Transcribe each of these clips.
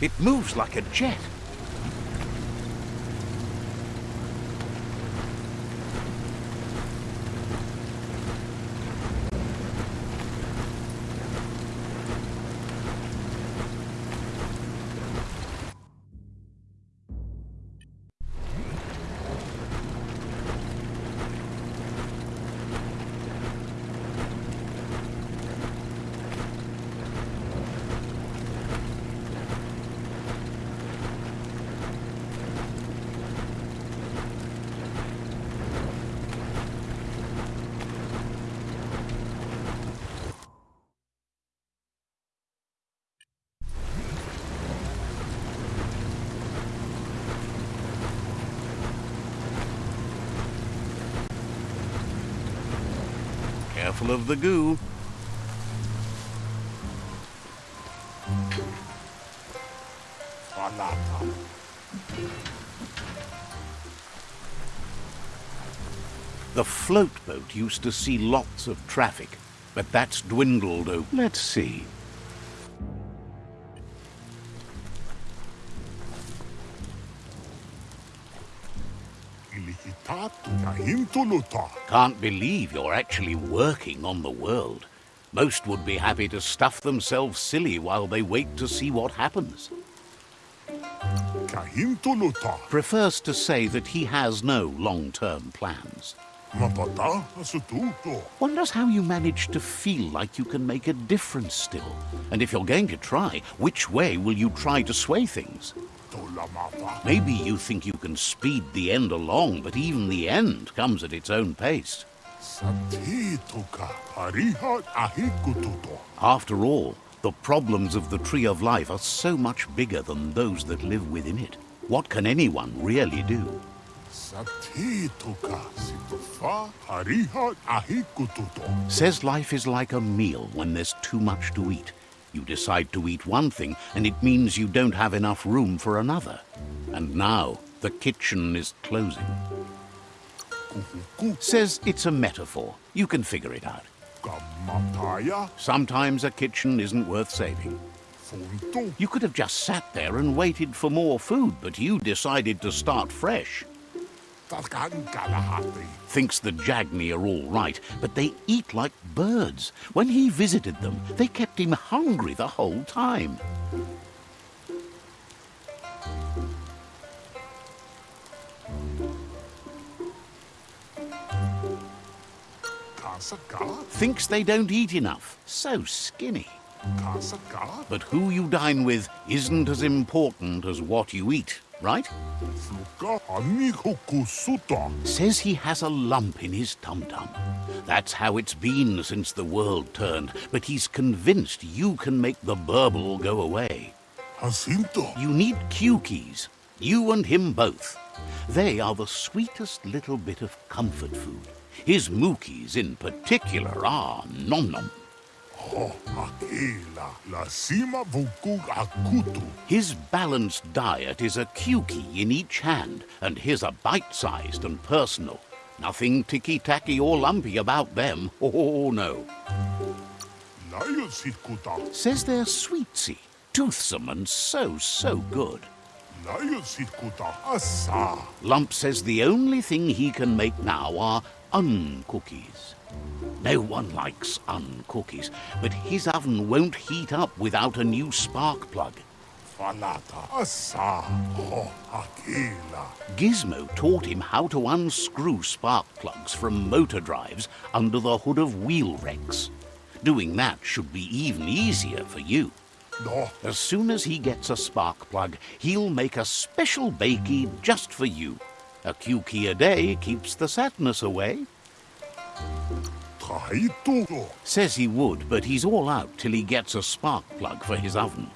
It moves like a jet. Of the goo. The float boat used to see lots of traffic, but that's dwindled. Let's see. Can't believe you're actually working on the world. Most would be happy to stuff themselves silly while they wait to see what happens. Ka hintuluta. Prefers to say that he has no long-term plans. Wonders how you manage to feel like you can make a difference still. And if you're going to try, which way will you try to sway things? Maybe you think you can speed the end along, but even the end comes at its own pace. After all, the problems of the Tree of Life are so much bigger than those that live within it. What can anyone really do? Says life is like a meal when there's too much to eat. You decide to eat one thing, and it means you don't have enough room for another. And now the kitchen is closing. Says it's a metaphor. You can figure it out. Sometimes a kitchen isn't worth saving. You could have just sat there and waited for more food, but you decided to start fresh. Thinks the Jagni are all right, but they eat like birds. When he visited them, they kept him hungry the whole time. Thinks they don't eat enough. So skinny. But who you dine with isn't as important as what you eat, right? Says he has a lump in his tum-tum. That's how it's been since the world turned, but he's convinced you can make the burble go away. Jacinto. You need cue keys. You and him both. They are the sweetest little bit of comfort food. His mookies in particular are nom His balanced diet is a key in each hand, and his are bite-sized and personal. Nothing ticky-tacky or lumpy about them. Oh, no. Says they're sweetsy, toothsome, and so, so good. Lion Sitkuta. Asa. Lump says the only thing he can make now are uncookies. No one likes uncookies, but his oven won't heat up without a new spark plug. Falata. Asa. Akela. Gizmo taught him how to unscrew spark plugs from motor drives under the hood of wheel wrecks. Doing that should be even easier for you. No. As soon as he gets a spark plug, he'll make a special bakey just for you. A key a day keeps the sadness away. Says he would, but he's all out till he gets a spark plug for his oven.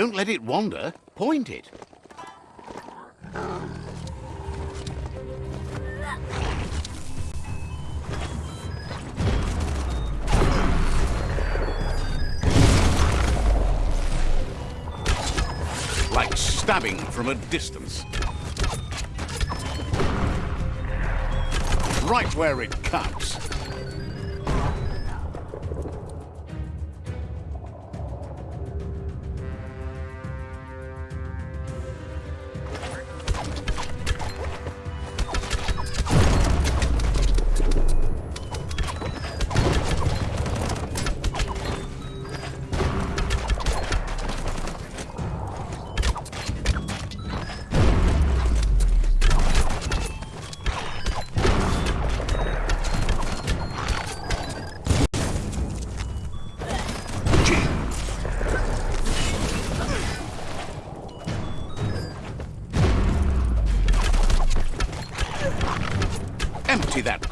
Don't let it wander. Point it. Like stabbing from a distance. Right where it cuts.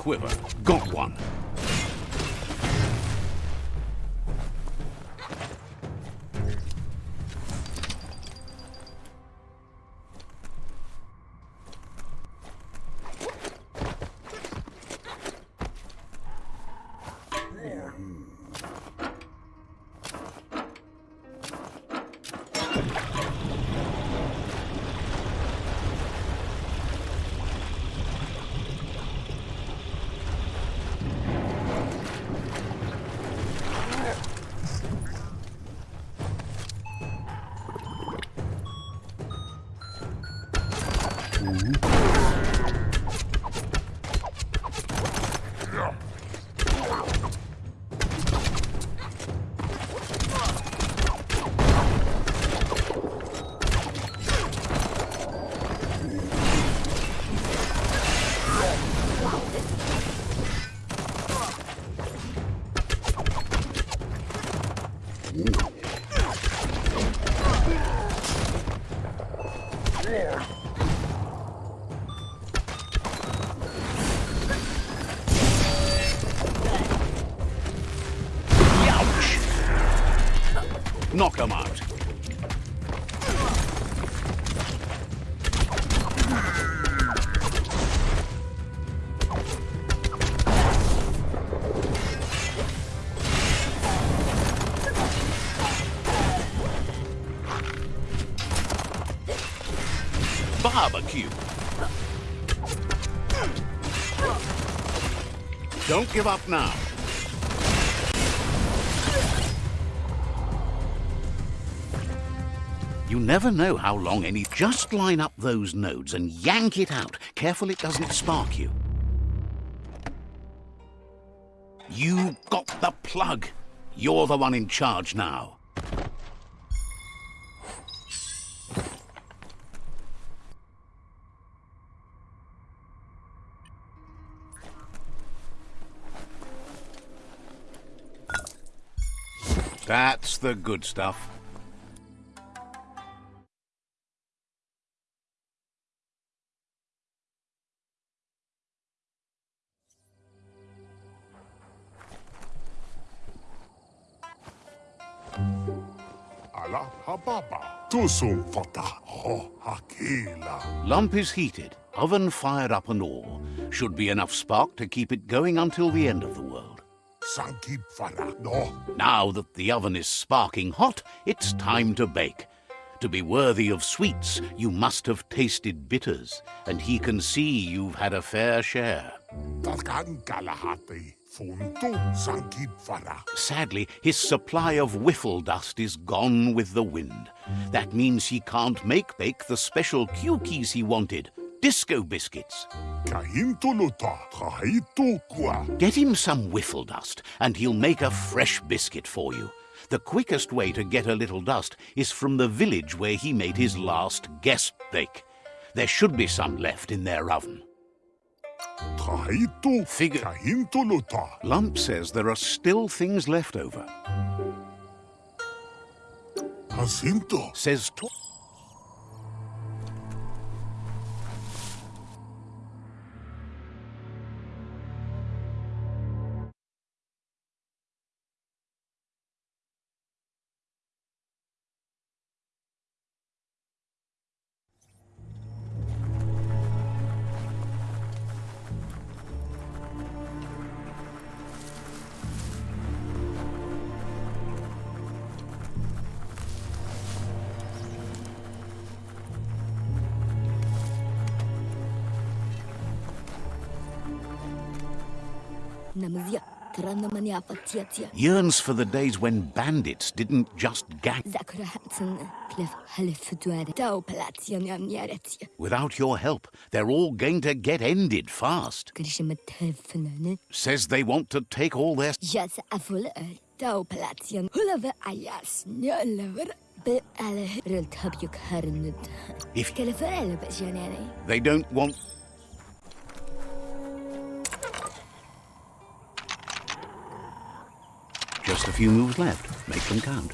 Quiver. Knock 'em out. Barbecue. Don't give up now. Never know how long any... Just line up those nodes and yank it out. Careful it doesn't spark you. You got the plug. You're the one in charge now. That's the good stuff. Hababa. Tusum fata. Ho hakila. Lump is heated, oven fired up and all. Should be enough spark to keep it going until the end of the world. Sankib fara. No. Now that the oven is sparking hot, it's time to bake. To be worthy of sweets, you must have tasted bitters, and he can see you've had a fair share. Kalahati. Funtu sankib fara. Sadly, his supply of whiffle dust is gone with the wind. That means he can't make bake the special cookies he wanted, disco biscuits. Kahintuluta. Kahitu kwa. Get him some whiffle dust, and he'll make a fresh biscuit for you. The quickest way to get a little dust is from the village where he made his last guest bake. There should be some left in their oven. Kahitu. Figure- Kahintuluta. Lump says there are still things left over. Jacinto. Says Yearns for the days when bandits didn't just gang. Zakura Hansen. Cliff Halifutuare. Tau Palatian Yamyaretia. Without your help, they're all going to get ended fast. Says they want to take all their... Jas Afula. Tau Palatian. Hulava Ayas. Nölever. Be alle Riltabjuk Harnud. If they don't want... Just a few moves left. Make them count.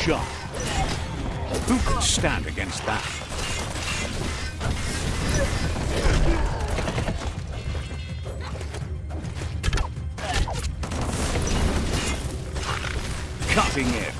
Sharp. Who could stand against that? Cutting edge.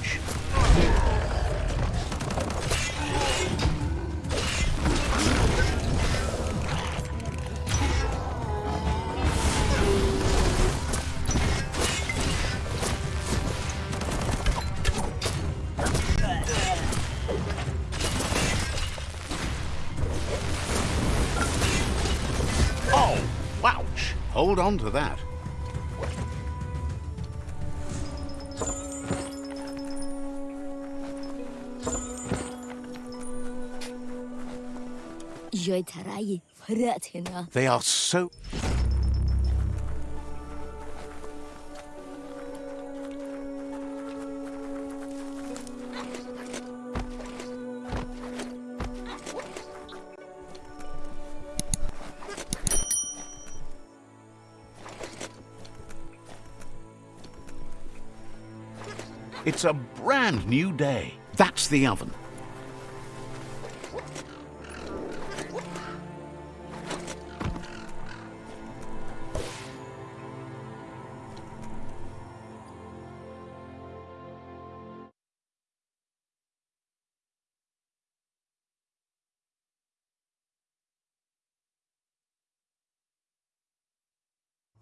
Hold on to that. Joy Tarayi. Fratina. They are so... It's a brand new day. That's the oven.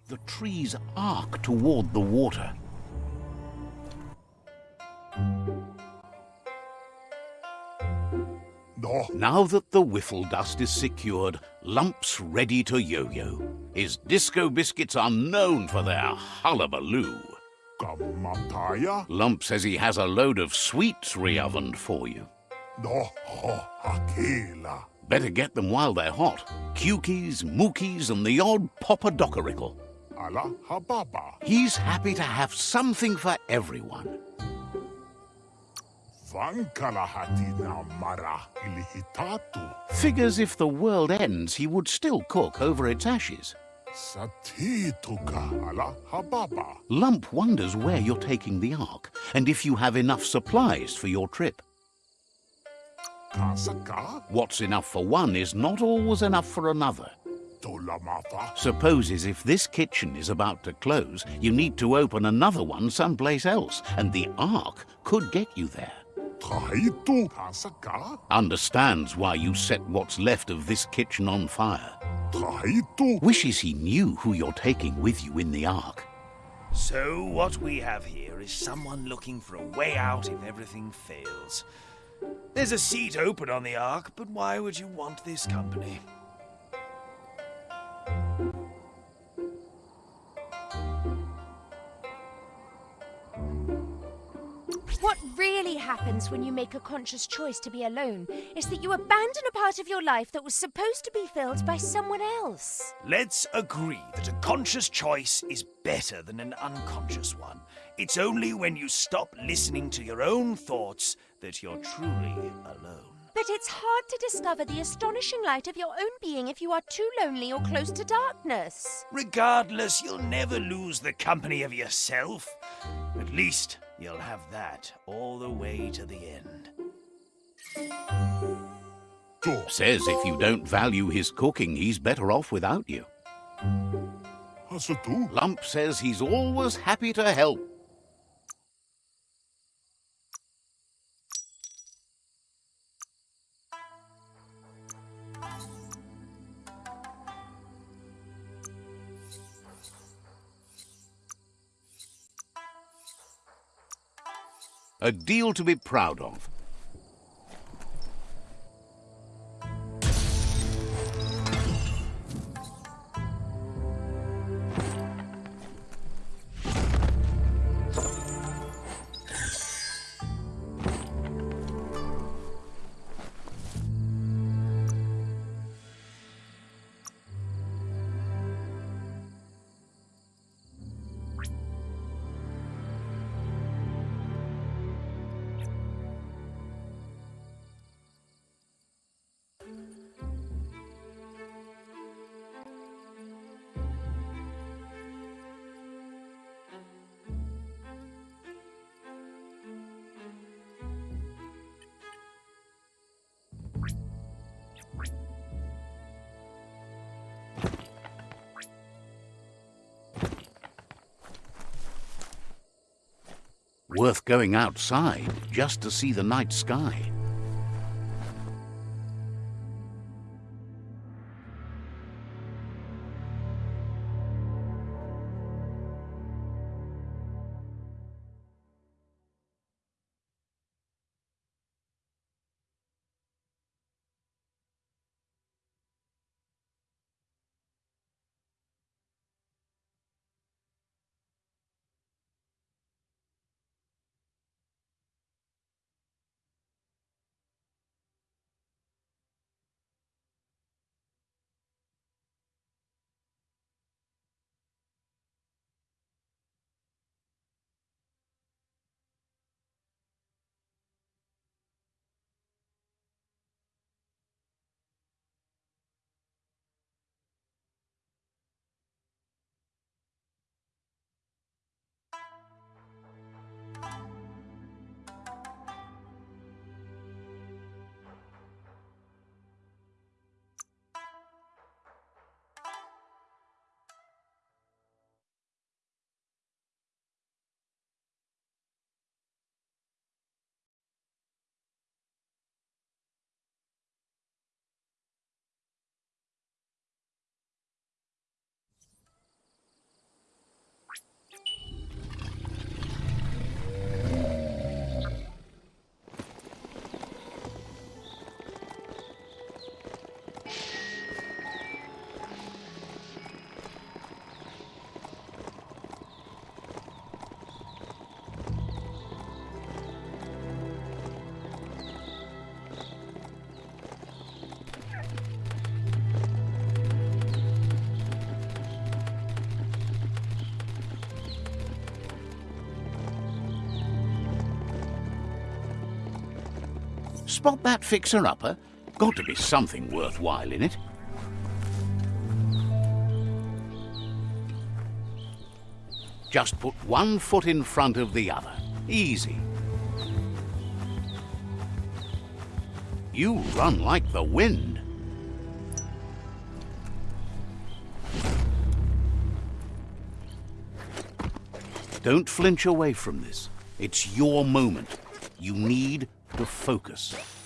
The trees arc toward the water. No, Now that the whiffle dust is secured, Lump's ready to yo-yo. His disco biscuits are known for their hullabaloo. kamataya. Lump says he has a load of sweets re-ovened for you. No, ho, akela. Better get them while they're hot. Cukies, mookies, and the odd. Ala hababa. He's happy to have something for everyone. Figures if the world ends, he would still cook over its ashes. Lump wonders where you're taking the Ark and if you have enough supplies for your trip. What's enough for one is not always enough for another. Supposes if this kitchen is about to close, you need to open another one someplace else, and the Ark could get you there. Tahitu. Understands why you set what's left of this kitchen on fire. Tahitu Wishes he knew who you're taking with you in the Ark. So, what we have here is someone looking for a way out if everything fails. There's a seat open on the Ark, but why would you want this company? Really happens when you make a conscious choice to be alone is that you abandon a part of your life that was supposed to be filled by someone else. Let's agree that a conscious choice is better than an unconscious one. It's only when you stop listening to your own thoughts that you're truly alone. But it's hard to discover the astonishing light of your own being if you are too lonely or close to darkness. Regardless, you'll never lose the company of yourself. At least you'll have that all the way to the end. tu. Says if you don't value his cooking, he's better off without you. Hasatu Lump says he's always happy to help. A deal to be proud of. Worth going outside just to see the night sky. Spot that fixer-upper? Got to be something worthwhile in it. Just put one foot in front of the other. Easy. You run like the wind. Don't flinch away from this. It's your moment. You need to focus.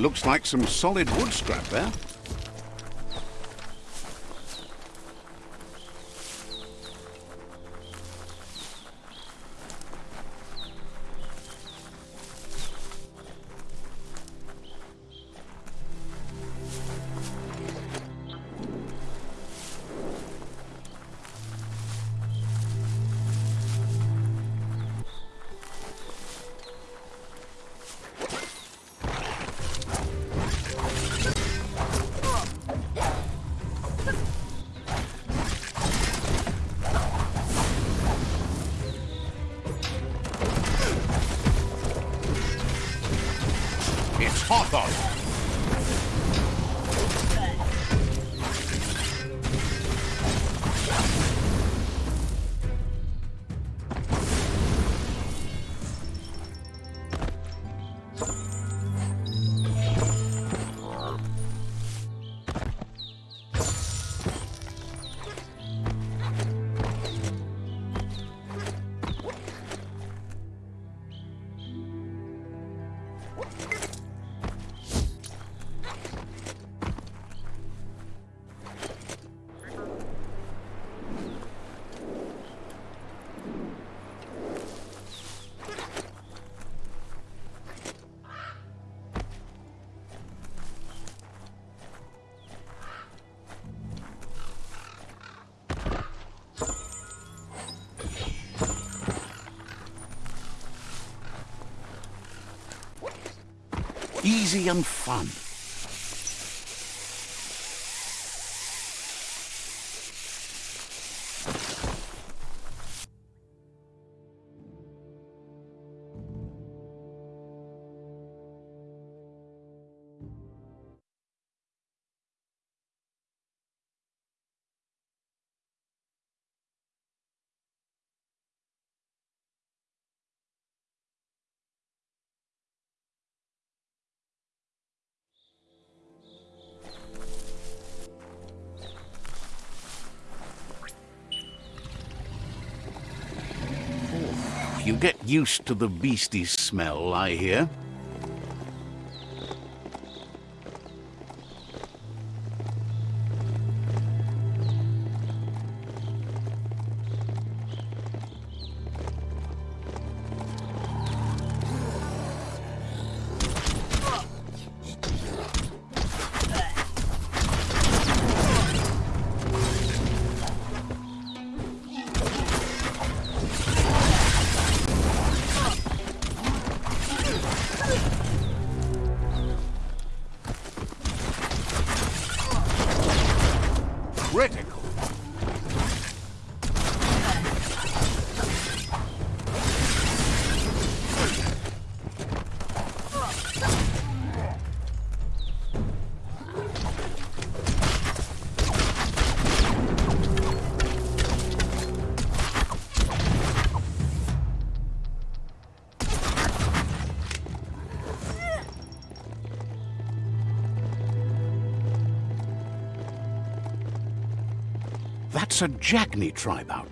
Looks like some solid wood scrap there. Easy and fun. Used to the beastly smell, I hear. A Jagni tribe outpost.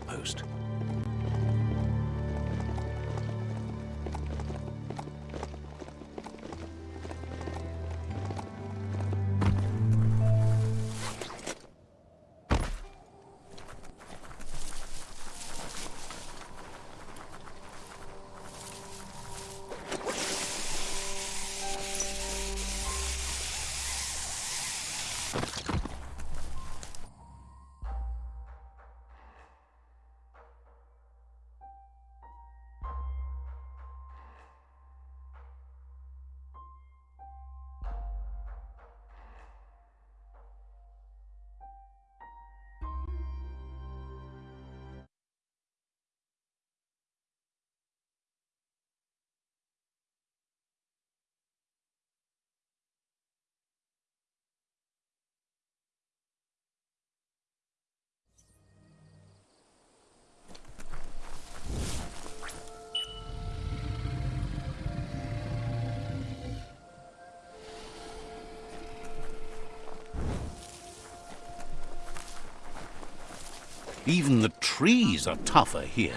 Even the trees are tougher here.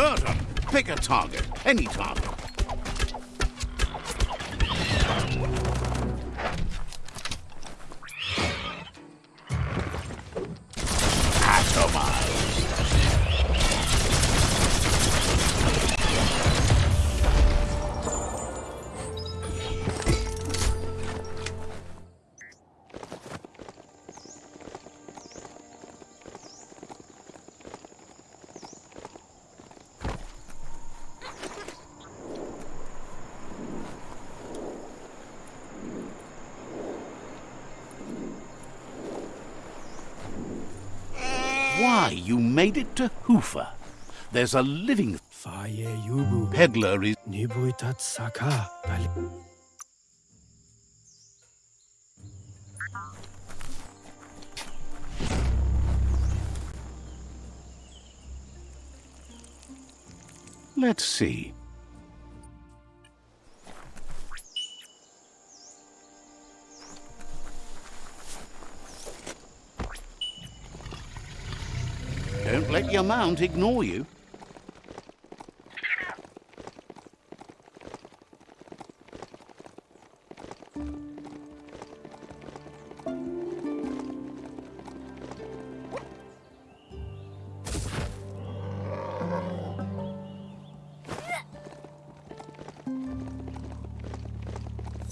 Burton, pick a target. Any target. Made it to Hoofer. There's a living Faye yubu peddler is... Let's see. Your mount ignore you.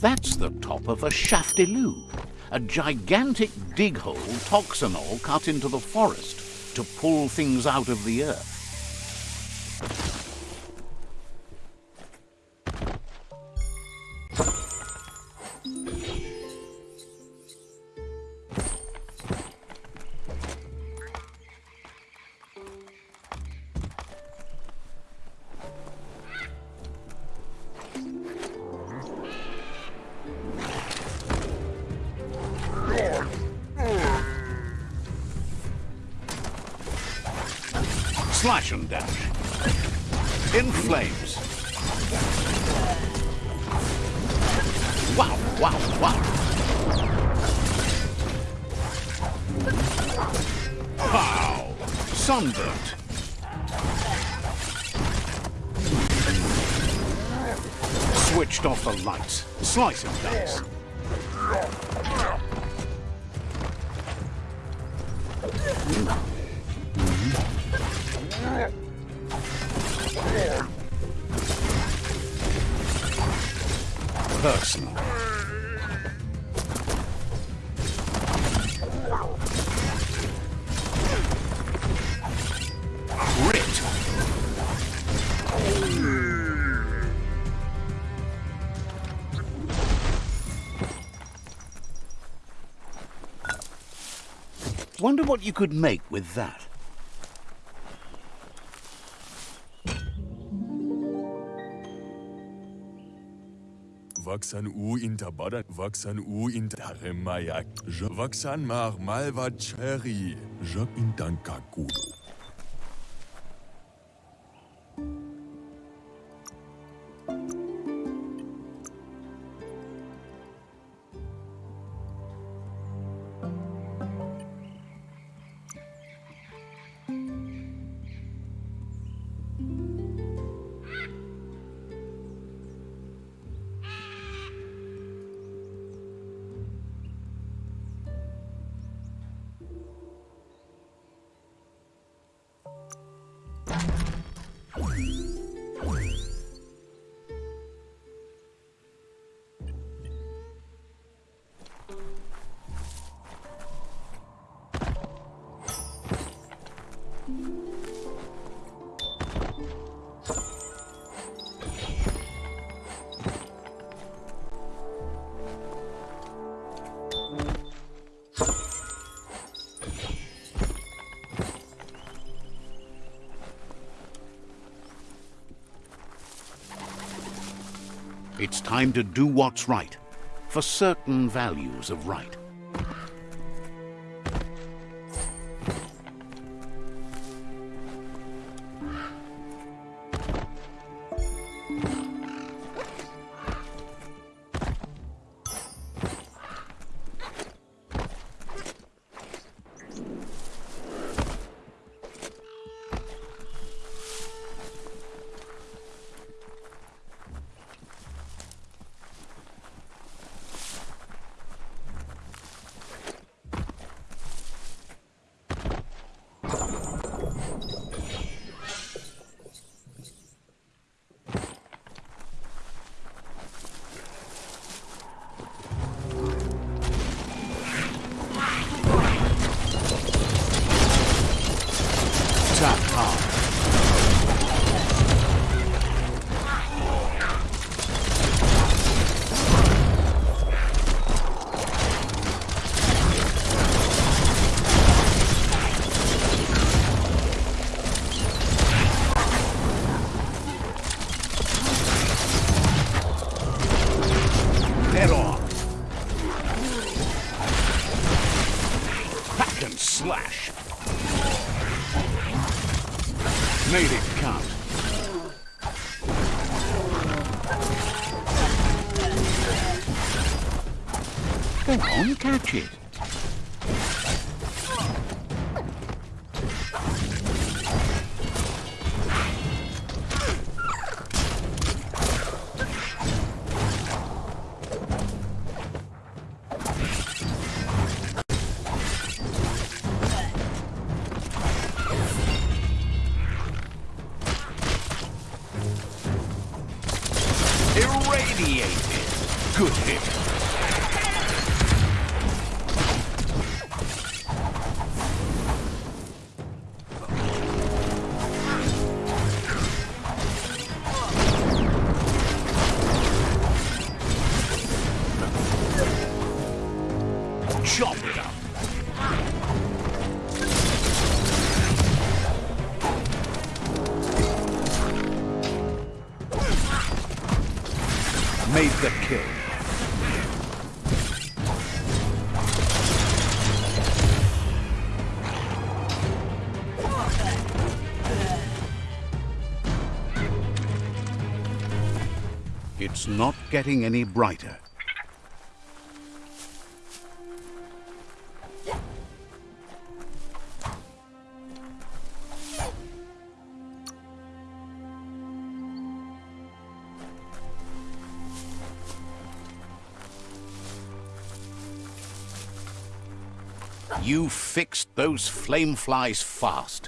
That's the top of a shaftiloo, a gigantic dig hole toxanol cut into the forest to pull things out of the earth. Slash and dash. In flames. Wow, wow, wow. Pow! Sunburnt. Switched off the lights. Slice and dice. Wonder what you could make with that. Vaksan u vaksan u. Vaksan mar malva cherry. Time to do what's right, for certain values of right. Getting any brighter. You fixed those flame flies fast.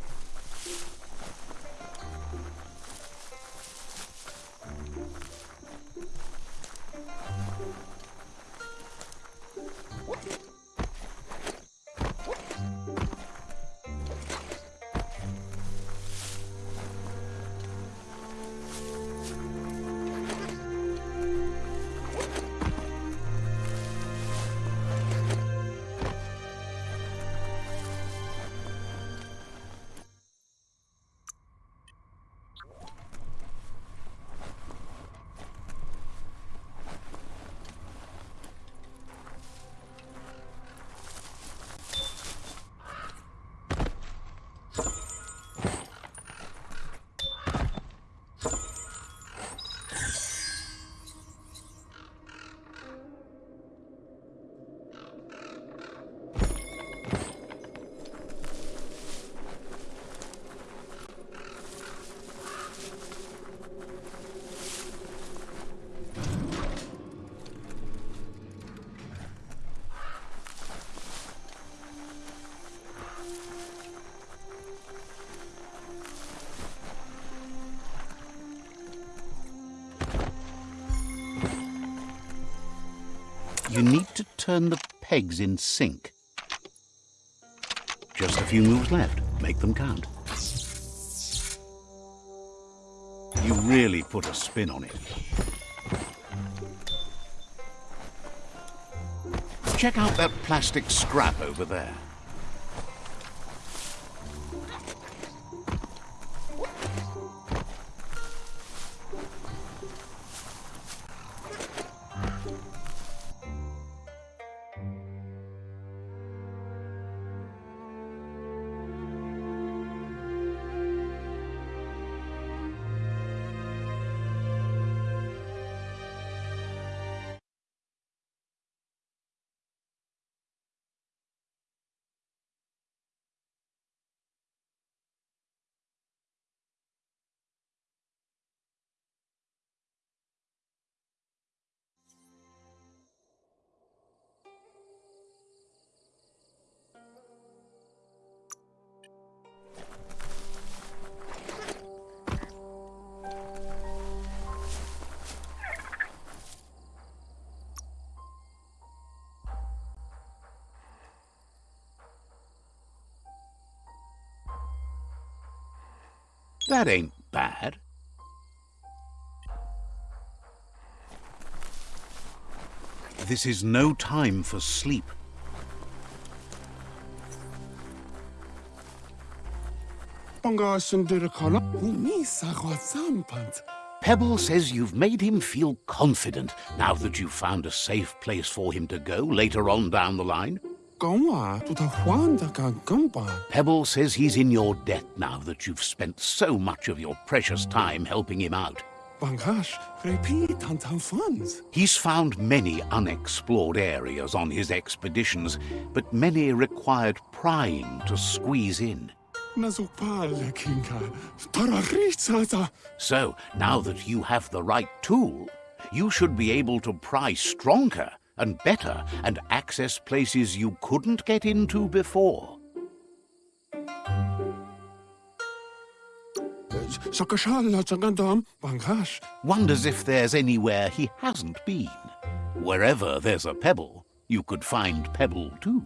You need to turn the pegs in sync. Just a few moves left. Make them count. You really put a spin on it. Check out that plastic scrap over there. That ain't bad. This is no time for sleep. Pebble says you've made him feel confident now that you've found a safe place for him to go later on down the line. Pebble says he's in your debt now that you've spent so much of your precious time helping him out. He's found many unexplored areas on his expeditions, but many required prying to squeeze in. So, now that you have the right tool, you should be able to pry stronger and better and access places you couldn't get into before. Wonders if there's anywhere he hasn't been. Wherever there's a pebble, you could find pebble too.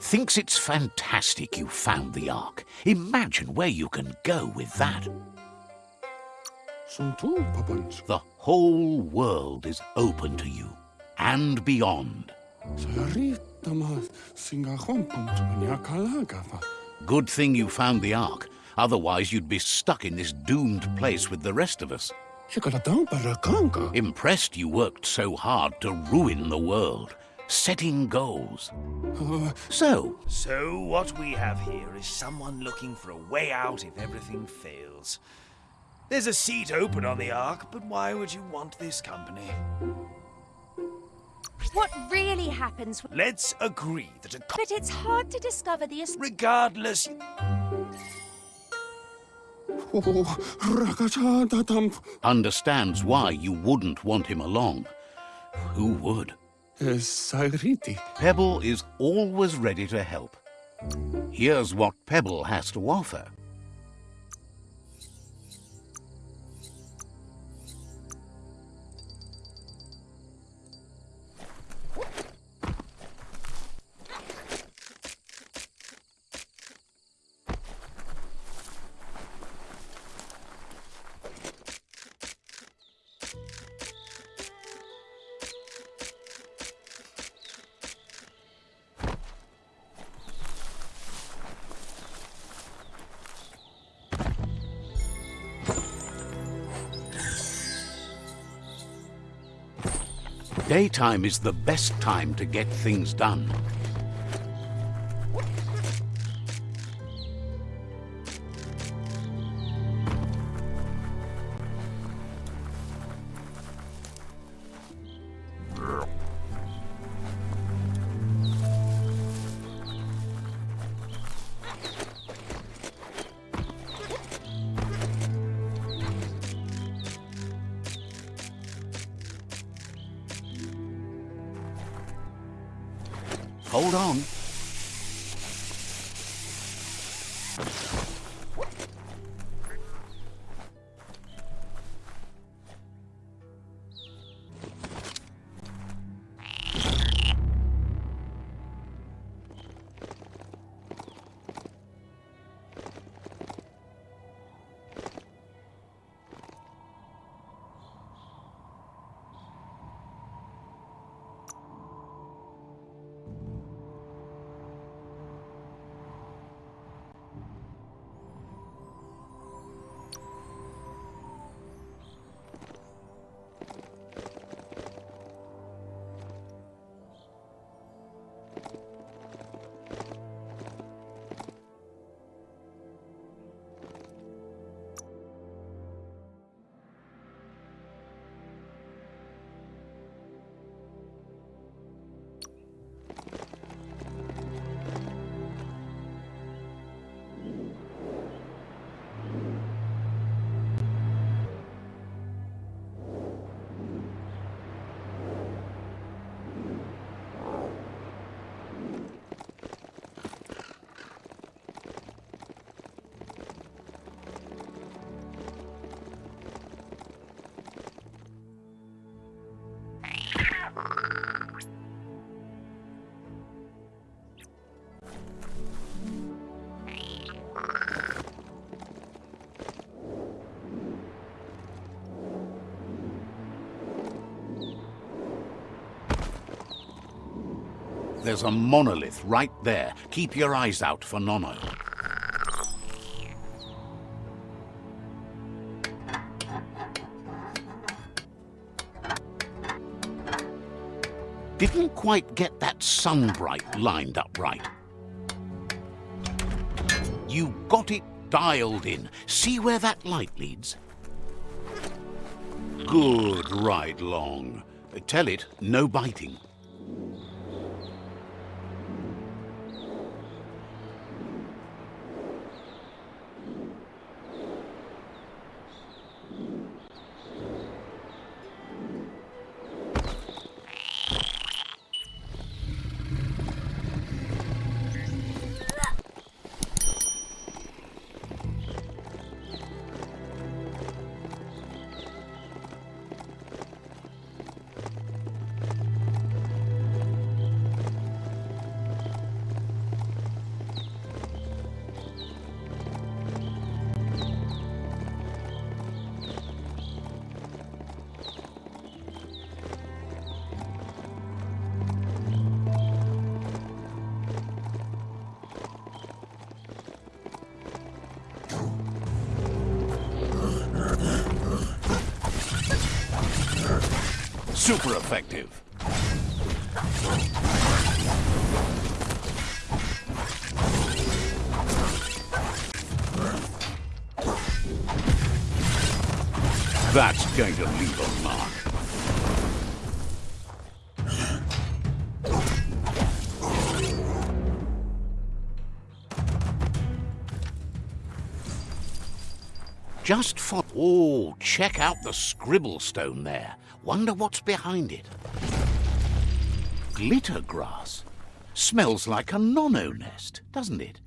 Thinks it's fantastic you found the Ark. Imagine where you can go with that. The whole world is open to you, and beyond. Good thing you found the Ark. Otherwise, you'd be stuck in this doomed place with the rest of us. Impressed you worked so hard to ruin the world, setting goals. So, So, what we have here is someone looking for a way out if everything fails. There's a seat open on the Ark, but why would you want this company? What really happens? Let's agree that a But it's hard to discover the. as- regardless, understands why you wouldn't want him along. Who would? Pebble is always ready to help. Here's what Pebble has to offer. Daytime is the best time to get things done. There's a monolith right there. Keep your eyes out for Nono. Didn't quite get that sunbright lined up right. You got it dialed in. See where that light leads? Good right long. Tell it, no biting. Check out the scribble stone there. Wonder what's behind it. Glitter grass. Smells like a nono nest, doesn't it?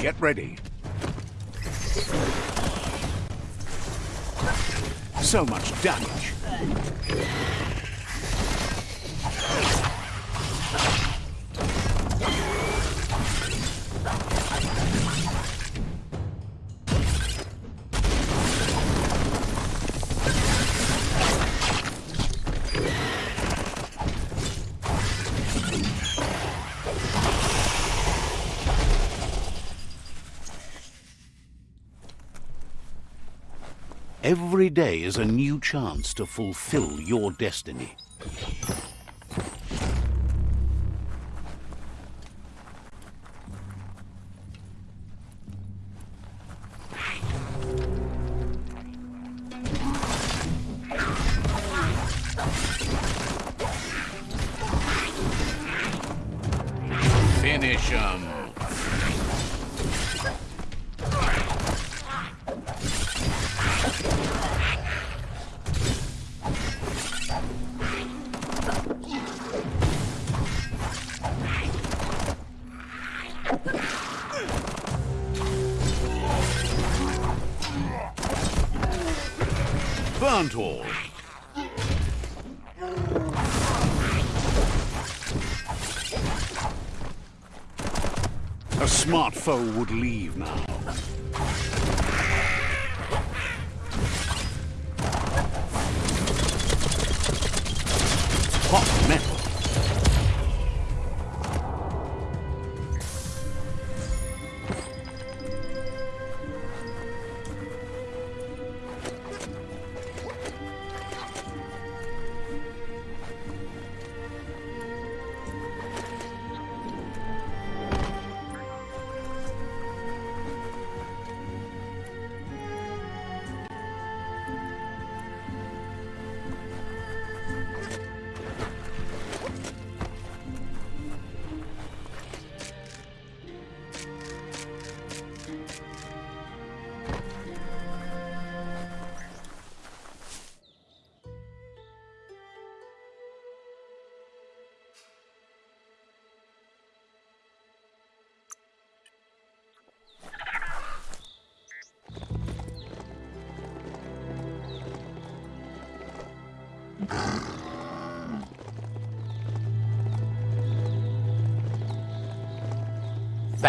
Get ready. So much damage. Every day is a new chance to fulfill your destiny. Finish 'em. A smart foe would leave now.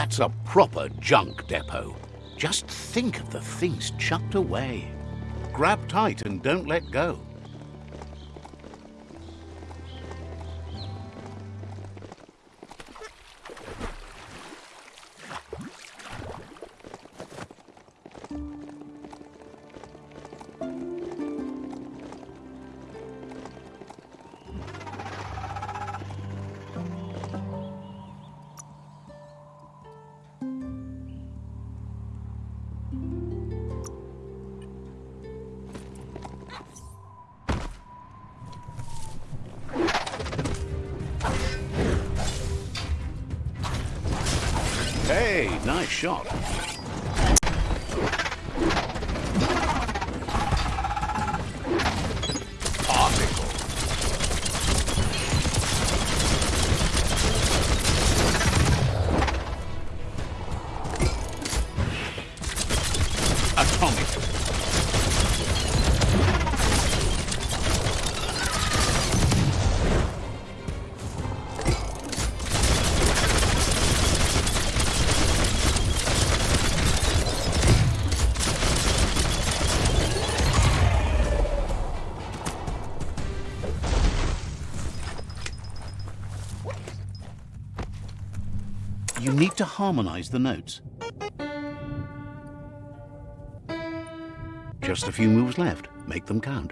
That's a proper junk depot. Just think of the things chucked away. Grab tight and don't let go. Harmonize the notes. Just a few moves left. Make them count.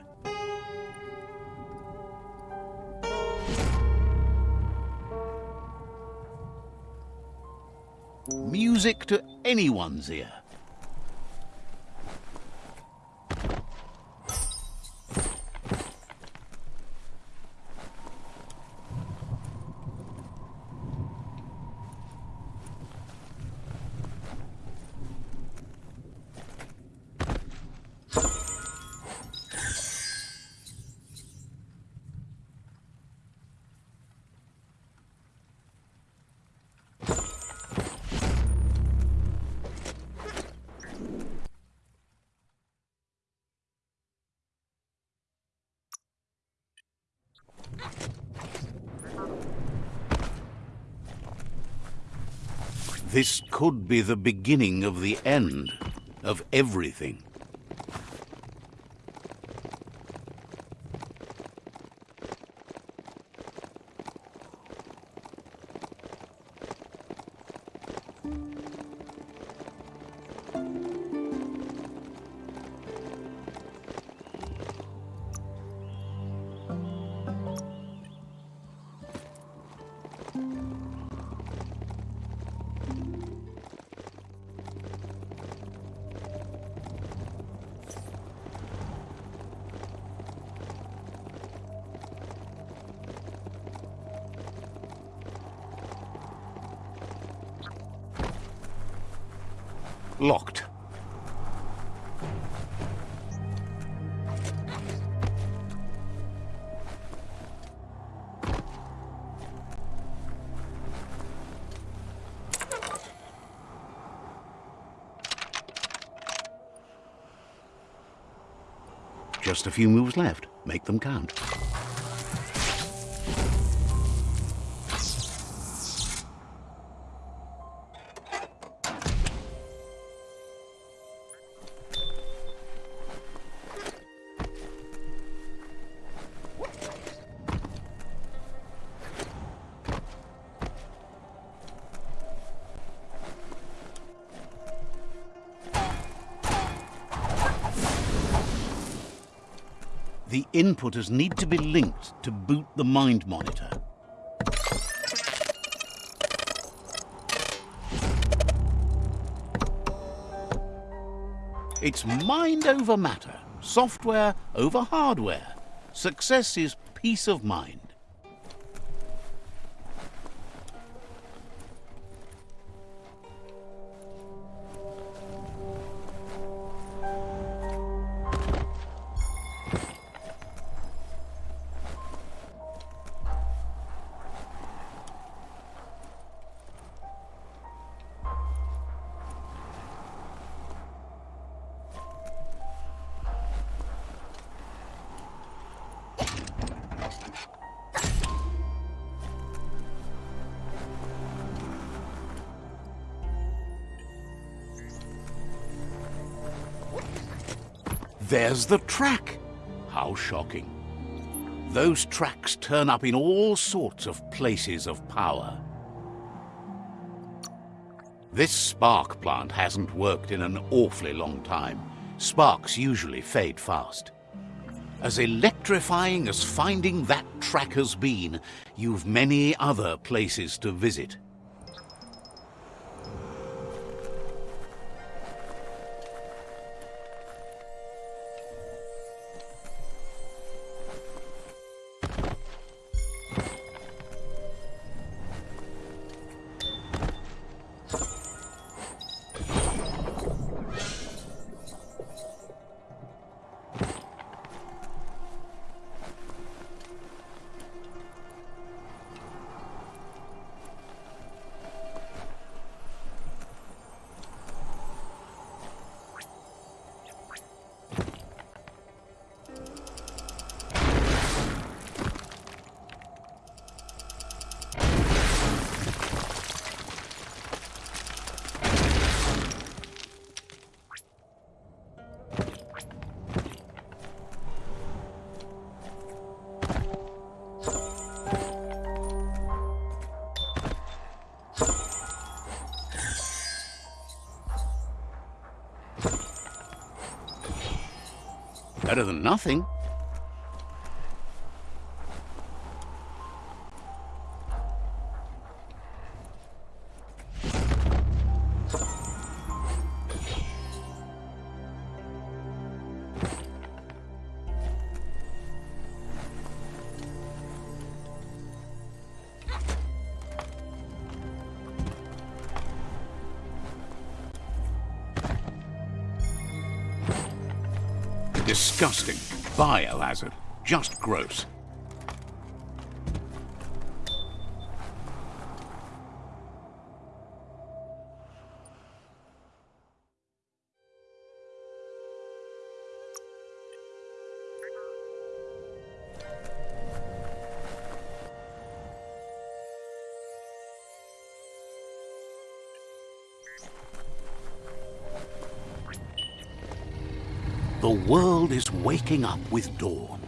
Music to anyone's ear. This could be the beginning of the end of everything. Just a few moves left. Make them count. The inputters need to be linked to boot the mind monitor. It's mind over matter, software over hardware. Success is peace of mind. There's the track. How shocking. Those tracks turn up in all sorts of places of power. This spark plant hasn't worked in an awfully long time. Sparks usually fade fast. As electrifying as finding that track has been, you've many other places to visit. Better than nothing. Disgusting. Biohazard. Just gross. Up with dawn.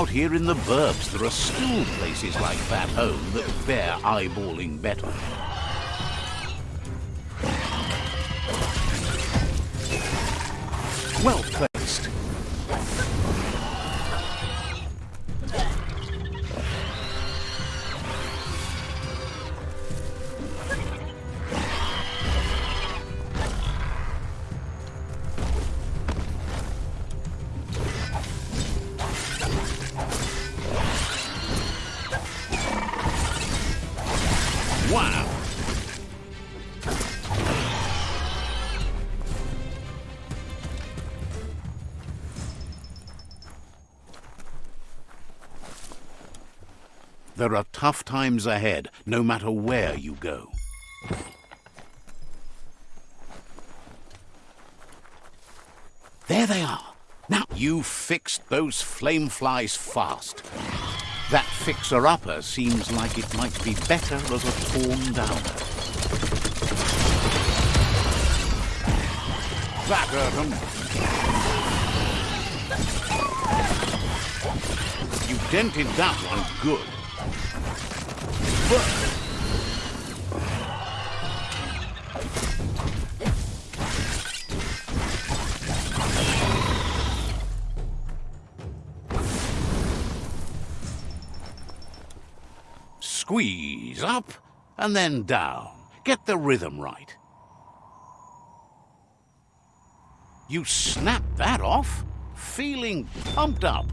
Out here in the burbs, there are still places like that home that bear eyeballing better. Tough times ahead, no matter where you go. There they are. Now, you fixed those flame flies fast. That fixer-upper seems like it might be better as a torn downer. That hurt 'em. You dented that one good. Squeeze up and then down. Get the rhythm right. You snap that off, feeling pumped up.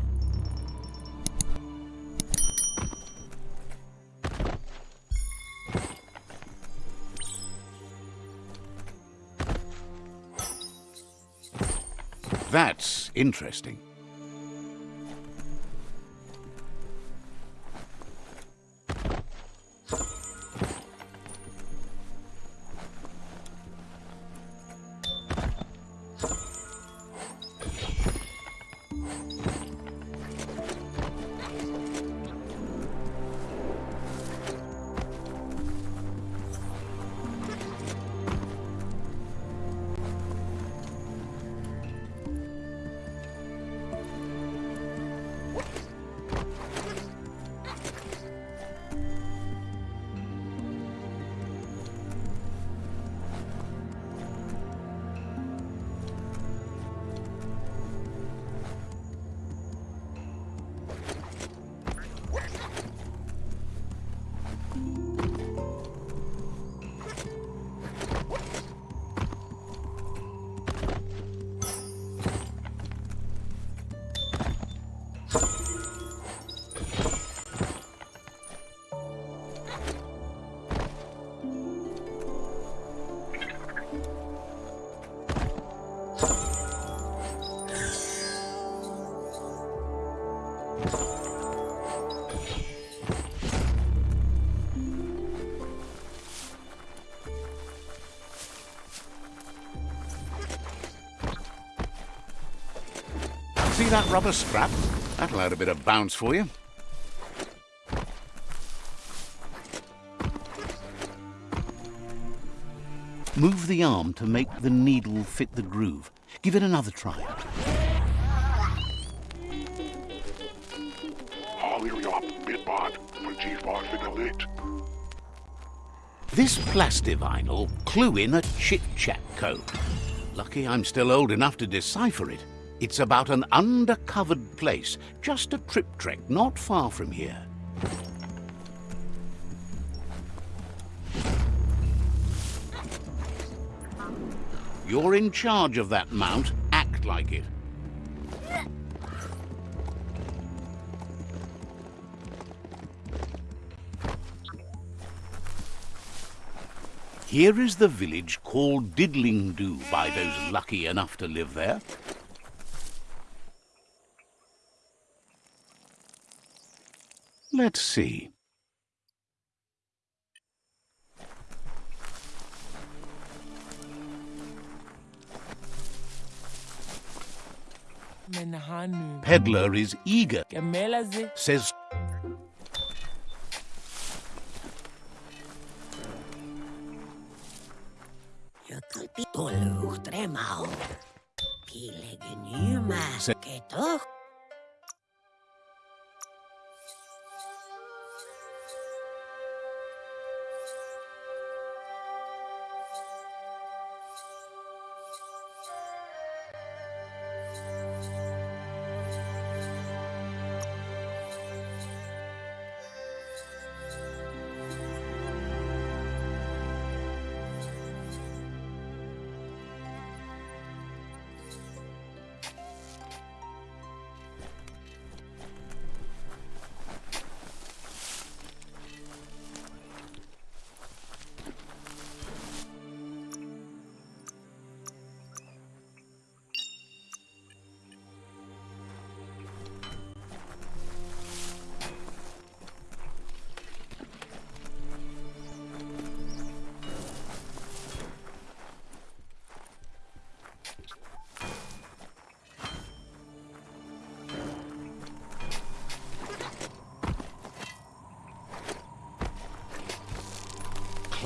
That's interesting. See that rubber scrap? That'll add a bit of bounce for you. Move the arm to make the needle fit the groove. Give it another try. Hurry up, Bitbot, for G-Bar fiddle it. This plastivinyl clue in a chit-chat code. Lucky I'm still old enough to decipher it. It's about an undercovered place, just a trip trek not far from here. You're in charge of that mount. Act like it. Here is the village called Diddlingdoo by those lucky enough to live there. Let's see. Menhanu. Peddler is eager, says Jökulpi tolu tremau. Pilegen yma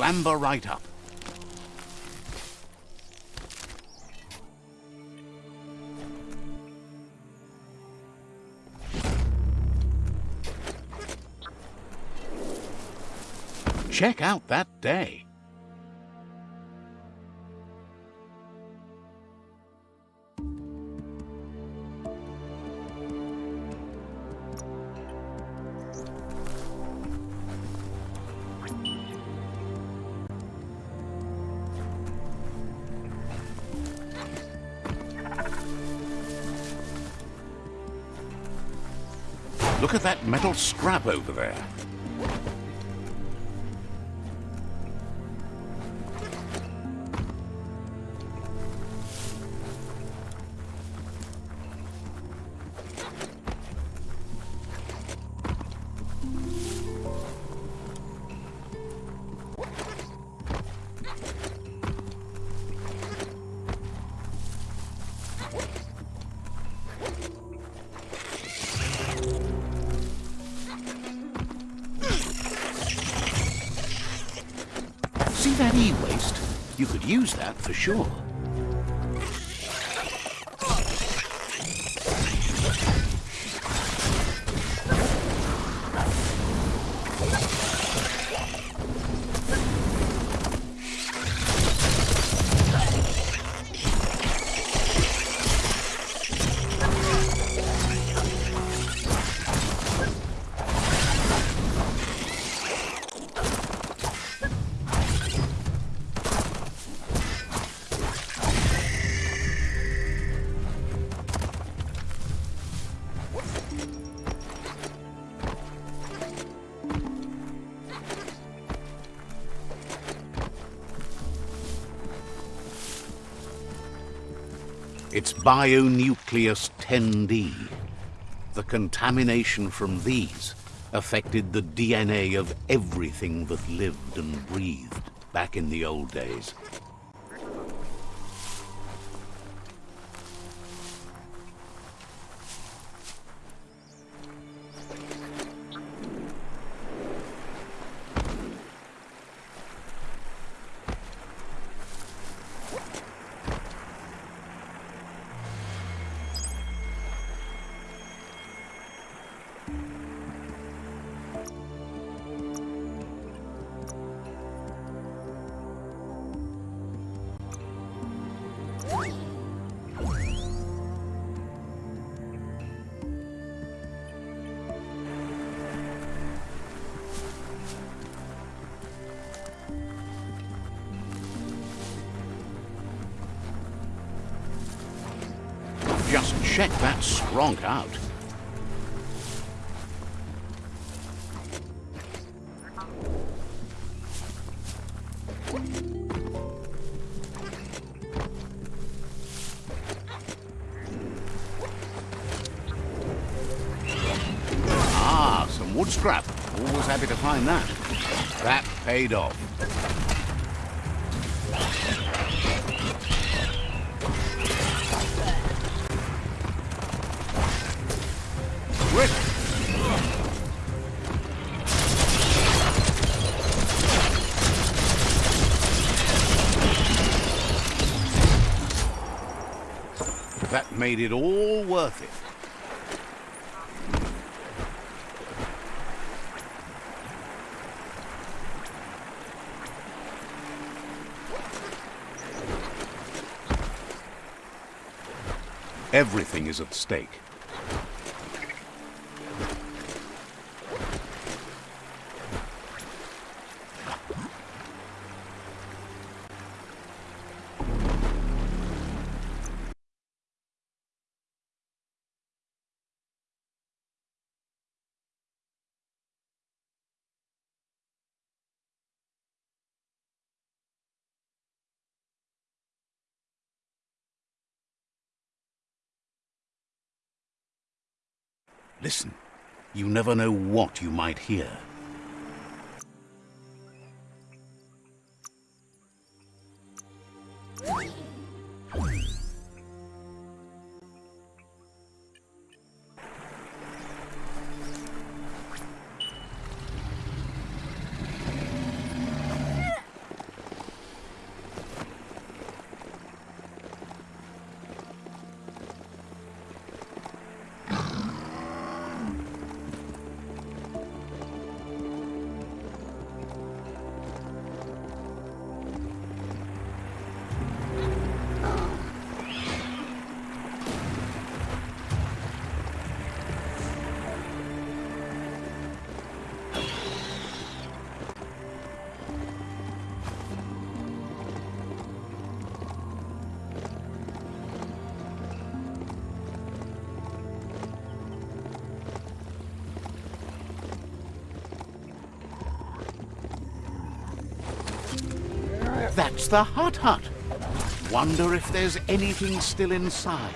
clamber right up. Check out that day. Metal scrap over there. For sure. Bionucleus 10D. The contamination from these affected the DNA of everything that lived and breathed back in the old days. Check that skronk out. Ah, some wood scrap. Always happy to find that. That paid off. Made it all worth it. Everything is at stake. Listen, you never know what you might hear. That's the Hut Hut. Wonder if there's anything still inside.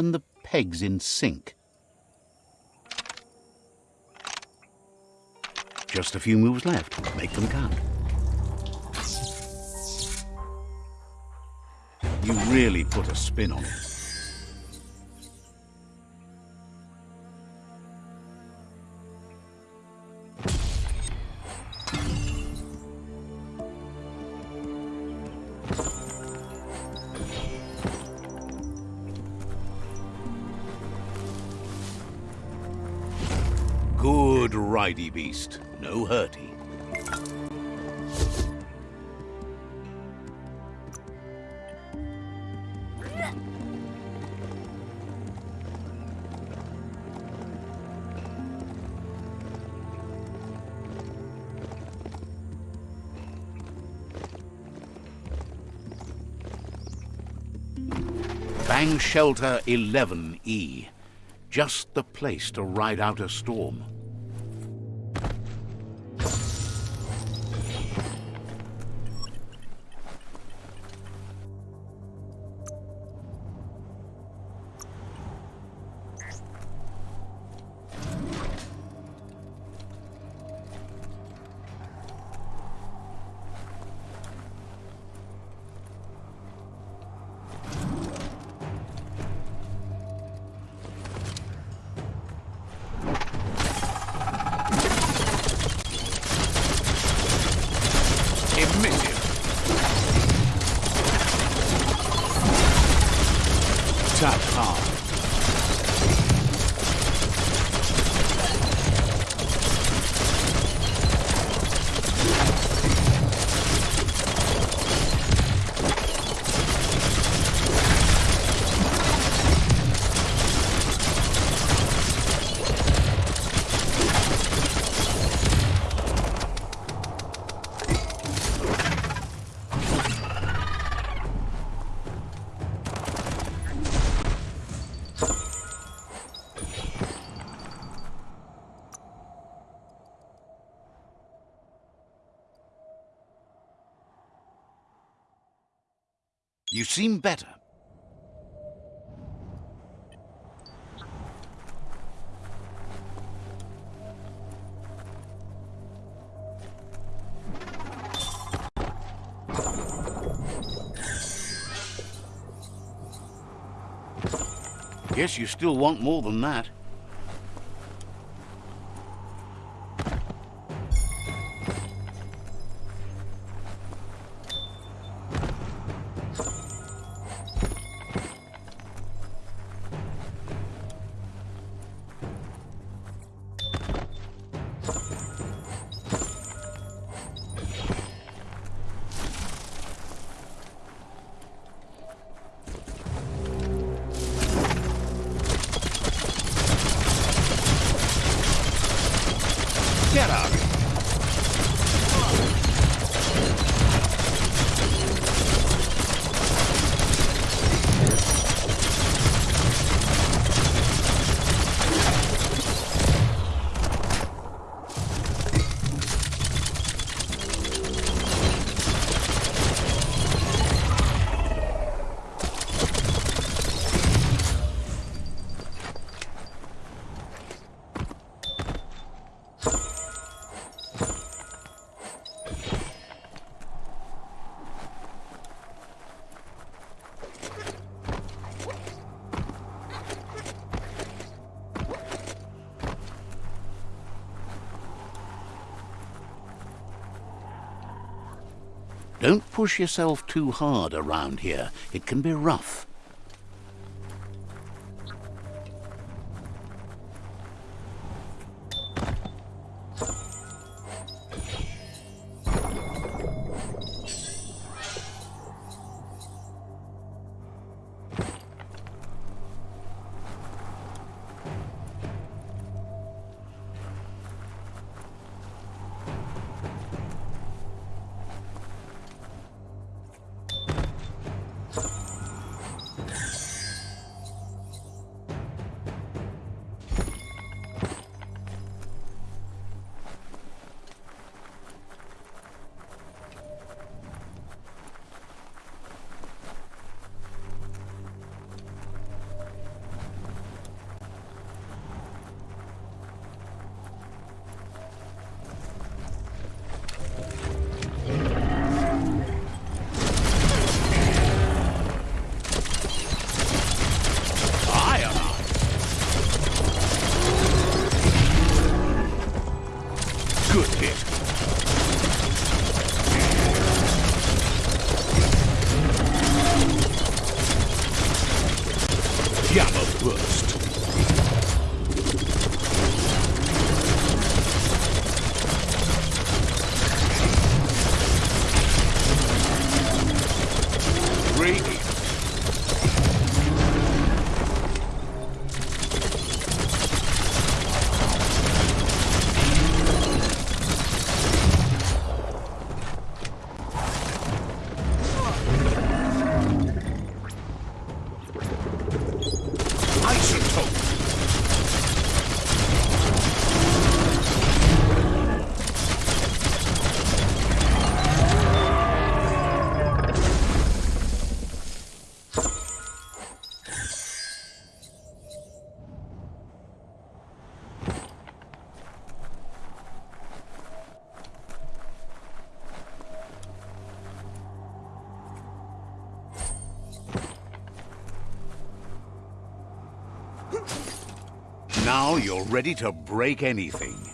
Turn the pegs in sync. Just a few moves left. Make them count. You really put a spin on it. Beast. No hurty. Bang Shelter 11E. Just the place to ride out a storm. Seem better. Guess you still want more than that. Push yourself too hard around here. It can be rough. Now you're ready to break anything.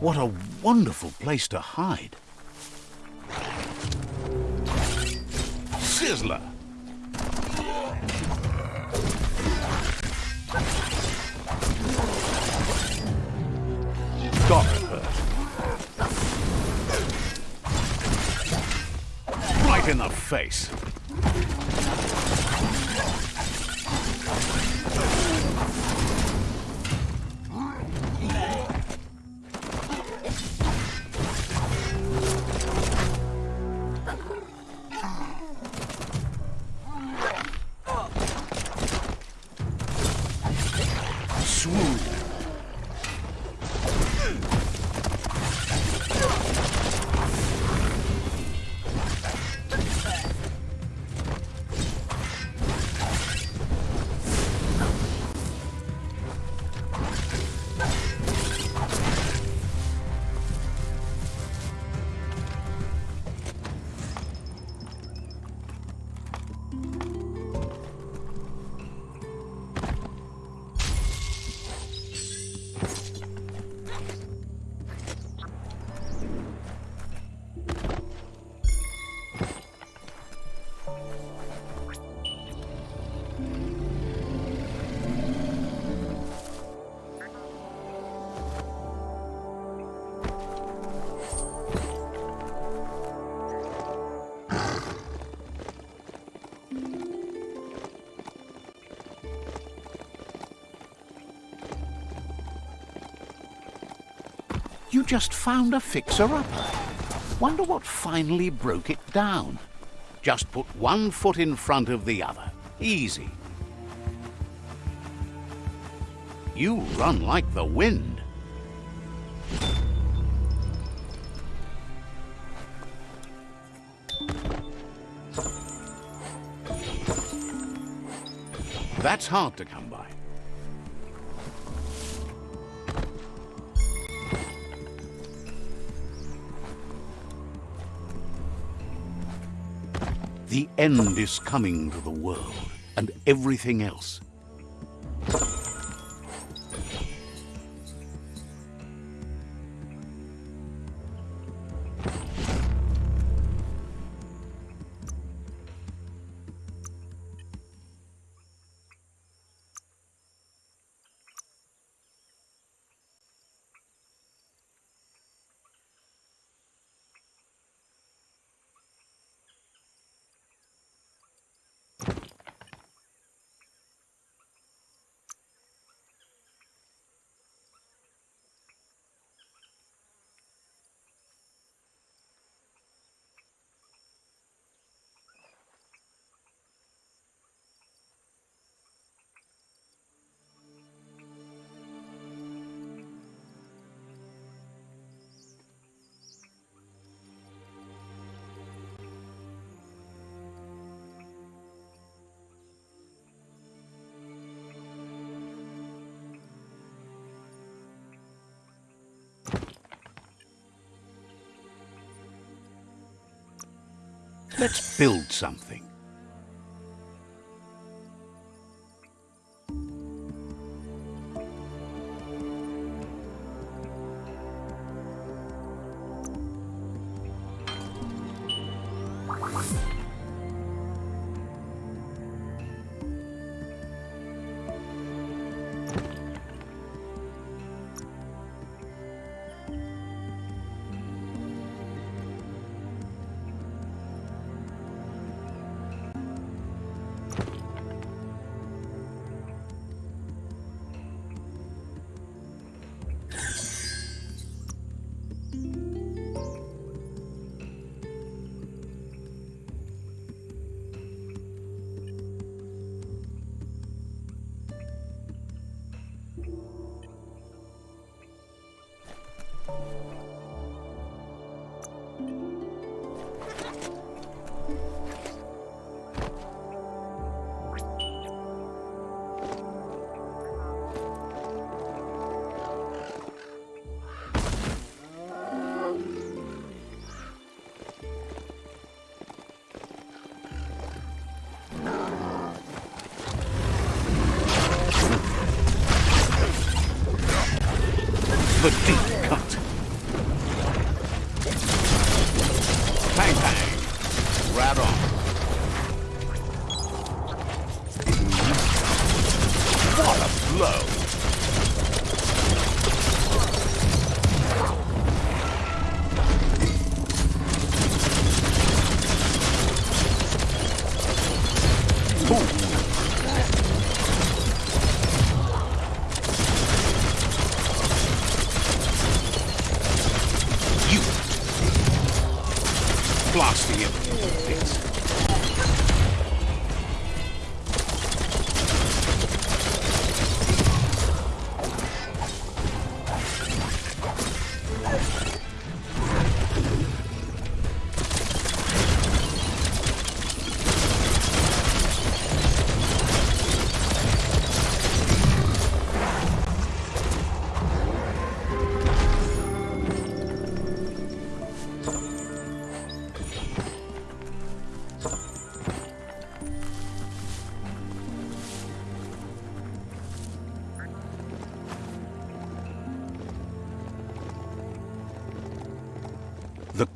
What a wonderful place to hide. Sizzler! Got. Right in the face. Just found a fixer-upper. Wonder what finally broke it down. Just put one foot in front of the other. Easy. You run like the wind. That's hard to come by. The end is coming to the world and everything else. Let's build something.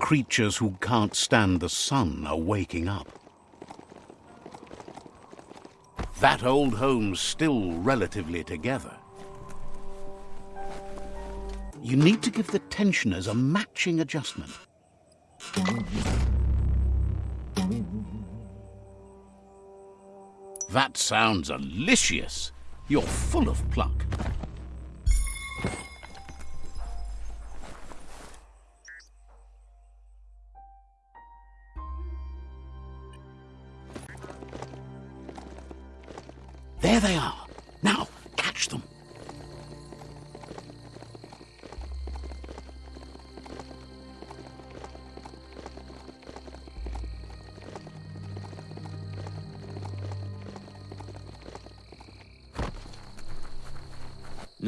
Creatures who can't stand the sun are waking up. That old home's still relatively together. You need to give the tensioners a matching adjustment. That sounds delicious. You're full of pluck.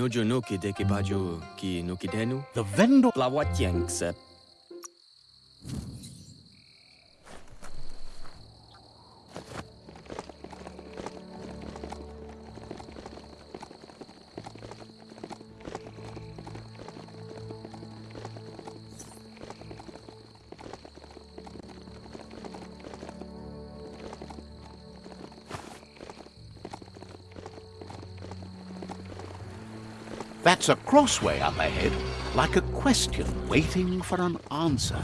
nojo no ki deke baju ki no ki denu. The vendor la wa tiang sep. A crossway up ahead, like a question waiting for an answer.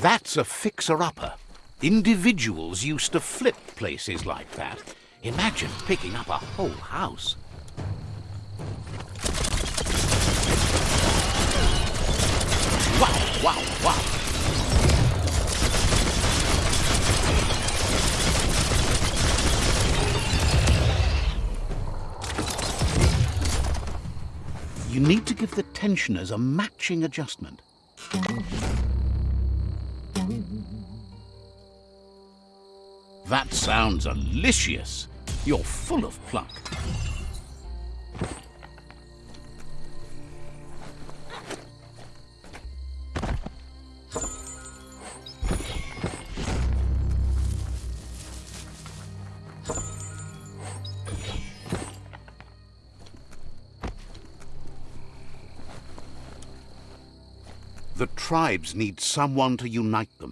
That's a fixer-upper. Individuals used to flip places like that. Imagine picking up a whole house. Wow, wow, wow. You need to give the tensioners a matching adjustment. That sounds delicious. You're full of pluck. The tribes need someone to unite them.